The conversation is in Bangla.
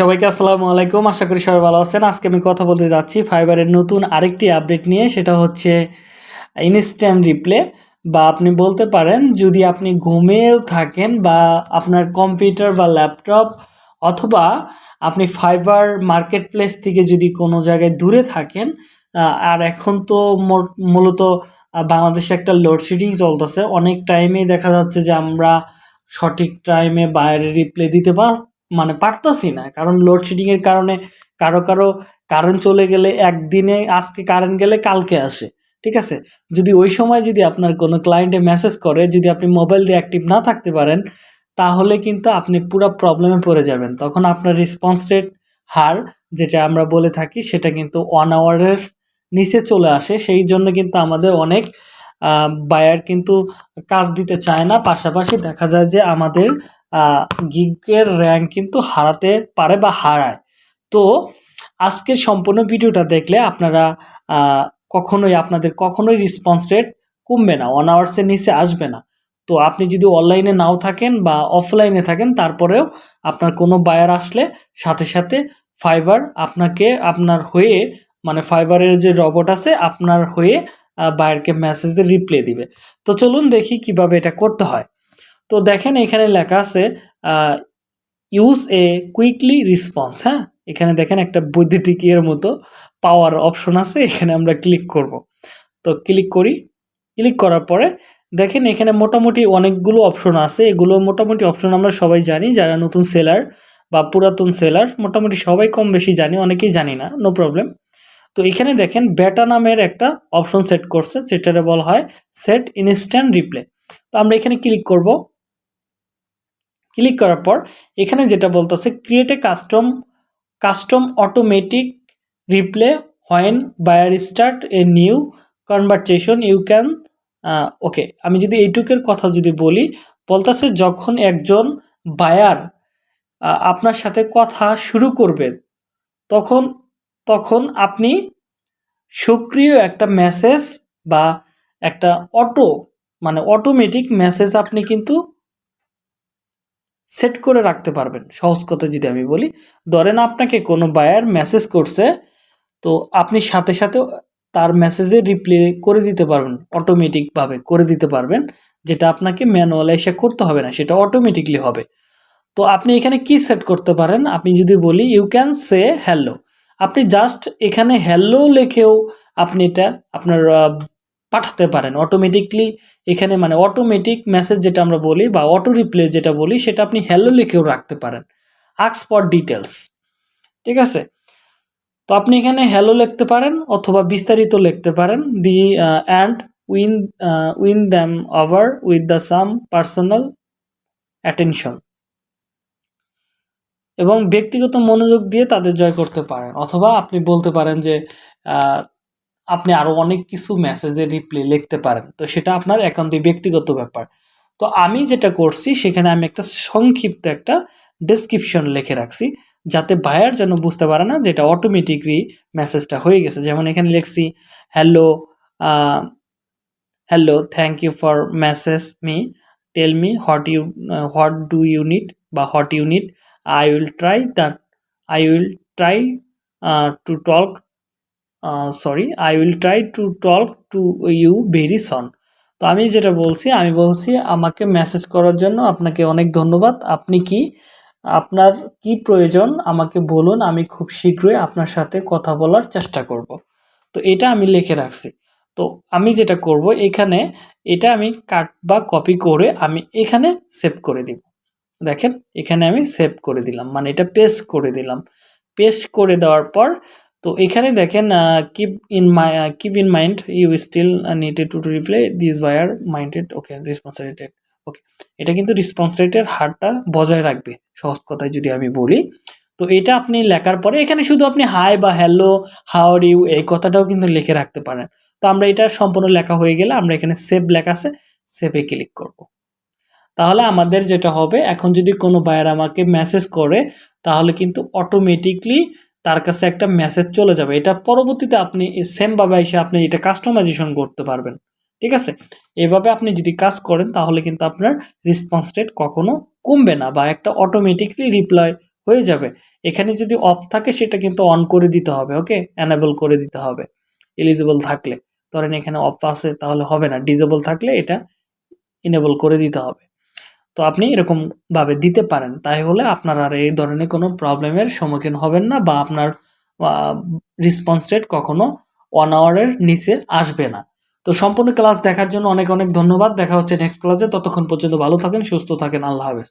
সবাইকে আসসালামু আলাইকুম। আশা করি সবাই ভালো আছেন। আজকে আমি কথা বলতে যাচ্ছি ফাইবারের নতুন আরেকটি আপডেট নিয়ে, সেটা হচ্ছে ইনস্ট্যান্ট রিপ্লে বা আপনি বলতে পারেন যদি আপনি ঘুমেও থাকেন বা আপনার কম্পিউটার বা ল্যাপটপ অথবা আপনি ফাইবার মার্কেট প্লেস থেকে যদি কোনো জায়গায় দূরে থাকেন আর এখন তো মূলত বাংলাদেশে একটা লোডশেডিং চলতেছে। অনেক টাইমেই দেখা যাচ্ছে যে আমরা সঠিক টাইমে বাইরে রিপ্লে দিতে পার মানে পারতাছি না। কারণ লোডশেডিং এর কারণে কারও কারও কারেন্ট চলে গেলে একদিনে আজকে কারেন্ট গেলে কালকে আসে, ঠিক আছে? যদি ওই সময় যদি আপনার কোনো ক্লায়েন্টে মেসেজ করে, যদি আপনি মোবাইল দিয়ে অ্যাক্টিভ না থাকতে পারেন, তাহলে কিন্তু আপনি পুরো প্রবলেমে পড়ে যাবেন। তখন আপনার রেসপন্স রেট হার, যেটা আমরা বলে থাকি, সেটা কিন্তু ওয়ান আওয়ারের নিচে চলে আসে। সেই জন্য কিন্তু আমাদের অনেক বায়ার কিন্তু কাজ দিতে চায় না। পাশাপাশি দেখা যায় যে আমাদের গিগের র্যাঙ্ক কিন্তু হারাতে পারে বা হারায়। তো আজকের সম্পূর্ণ ভিডিওটা দেখলে আপনারা কখনোই আপনাদের কখনোই রেসপন্স রেট কমবে না ওয়ান আওয়ার্সের নিচে আসবে না। তো আপনি যদি অনলাইনে নাও থাকেন বা অফলাইনে থাকেন, তারপরেও আপনার কোনো বায়ার আসলে সাথে সাথে ফাইবার আপনাকে, আপনার হয়ে মানে ফাইবারের যে রবট আছে, আপনার হয়ে বায়ারকে মেসেজে রিপ্লাই দিবে। তো চলুন দেখি কীভাবে এটা করতে হয়। তো দেখেন এখানে লেখা আছে ইউজ এ কুইকলি রেসপন্স হ্যাঁ? এখানে দেখেন একটা বৈদ্যুতিক এর মতো পাওয়ার অপশন আছে, এখানে আমরা ক্লিক করব। তো ক্লিক করি ক্লিক করার পরে দেখেন এখানে মোটামুটি অনেকগুলো অপশন আছে। এগুলো মোটামুটি অপশন আমরা সবাই জানি, যারা নতুন সেলার বা পুরাতন সেলার মোটামুটি সবাই কম বেশি জানি, অনেকেই জানি না নো প্রবলেম তো এখানে দেখেন বেটা নামের একটা অপশন সেট করছে, যেটারে বলা হয় সেট ইনস্ট্যান্ট রিপ্লে তো আমরা এখানে ক্লিক করব। ক্লিক করার পর এখানে যেটা বলতেছে create a custom custom automatic reply when buyer start a new conversation you can okay আমি যদি এইটুকের কথা যদি বলি, বলতেছে যখন একজন বায়ার আপনার সাথে কথা শুরু করবে, তখন তখন আপনি সক্রিয় একটা মেসেজ বা একটা অটো মানে অটোমেটিক মেসেজ আপনি কিন্তু সেট করে রাখতে পারবেন। সহজ কথা যদি আমি বলি, ধরেন আপনাকে কোনো বায়ার মেসেজ করছে, তো আপনি সাথে সাথে তার মেসেজে রিপ্লে করে দিতে পারবেন অটোমেটিকভাবে করে দিতে পারবেন, যেটা আপনাকে ম্যানুয়ালে এসে করতে হবে না, সেটা অটোমেটিকলি হবে। তো আপনি এখানে কি সেট করতে পারেন? আপনি যদি বলি ইউ ক্যান সে হ্যালো আপনি জাস্ট এখানে হ্যালো লেখেও আপনি এটা আপনার পাঠাতে পারেন। অটোমেটিকলি এখানে মানে অটোমেটিক মেসেজ যেটা আমরা বলি বা অটো রিপ্লে যেটা বলি, সেটা আপনি হ্যালো লিখেও রাখতে পারেন। আক্স ফর ডিটেলস ঠিক আছে? তো আপনি এখানে হ্যালো লিখতে পারেন অথবা বিস্তারিত লিখতে পারেন। The and win win them over with the some personal attention এবং ব্যক্তিগত মনোযোগ দিয়ে তাদের জয় করতে পারেন। অথবা আপনি বলতে পারেন যে আপনি আরও অনেক কিছু মেসেজের রিপ্লাই লিখতে পারেন। তো সেটা আপনার একান্তই ব্যক্তিগত ব্যাপার। তো আমি যেটা করছি, সেখানে আমি একটা সংক্ষিপ্ত একটা ডেসক্রিপশন লিখে রাখছি, যাতে বায়ার যেন বুঝতে পারে না যেটা অটোমেটিকলি মেসেজটা হয়ে গেছে। যেমন এখানে লিখছি hello hello thank you for message me tell me what you what do you need বা what you need I will try that I will try to talk sorry I will try to talk to you very soon তো আমি যেটা বলছি, আমি বলছি আমাকে মেসেজ করার জন্য আপনাকে অনেক ধন্যবাদ। আপনি কি, আপনার কি প্রয়োজন আমাকে বলুন, আমি খুব শীঘ্রই আপনার সাথে কথা বলার চেষ্টা করব। তো এটা আমি লিখে রাখছি। তো আমি যেটা করব, এখানে এটা আমি কাট বা কপি করে আমি এখানে সেভ করে দিব। দেখেন, এখানে আমি সেভ করে দিলাম মানে এটা পেস্ট করে দিলাম। পেস্ট করে দেওয়ার পর তো এখানে দেখেন keep in my keep in mind you still needed to to reply this buyer minded okay response rated okay এটা কিন্তু রেসপন্স রেটের হারটা বজায় রাখবে, সহজ কথায় যদি আমি বলি। তো এটা আপনি লেখার পরে, এখানে শুধু আপনি হাই বা হ্যালো হাউ আর ইউ এই কথাটাও কিন্তু লিখে রাখতে পারেন। তো আমরা এটা সম্পূর্ণ লেখা হয়ে গেলে আমরা এখানে সেভ লেখা আছে সেভে ক্লিক করব। তাহলে আমাদের যেটা হবে, এখন যদি কোনো বায়ার আমাকে মেসেজ করে, তাহলে কিন্তু অটোমেটিকলি তার কাছে একটা মেসেজ চলে যাবে। এটা পরবর্তীতে আপনি সেমভাবে এসে আপনি এটা কাস্টমাইজেশন করতে পারবেন। ঠিক আছে? এভাবে আপনি যদি কাজ করেন, তাহলে কিন্তু আপনার রেসপন্স রেট কখনো কমবে না বা একটা অটোমেটিকলি রিপ্লাই হয়ে যাবে। এখানে যদি অফ থাকে, সেটা কিন্তু অন করে দিতে হবে ওকে অ্যানেবল করে দিতে হবে। এলিজিবল থাকলে। ধরেন এখানে অফ আছে, তাহলে হবে না। ডিজেবল থাকলে এটা ইনেবল করে দিতে হবে। তো আপনি এরকমভাবে দিতে পারেন। তাই হলে আপনার আর এই ধরনের কোনো প্রবলেমের সম্মুখীন হবেন না বা আপনার রেসপন্স রেট কখনো ওয়ান আওয়ারের নিচে আসবে না। তো সম্পূর্ণ ক্লাস দেখার জন্য অনেক অনেক ধন্যবাদ। দেখা হচ্ছে নেক্সট ক্লাসে ততক্ষণ পর্যন্ত ভালো থাকেন, সুস্থ থাকেন। আল্লাহ হাফেজ।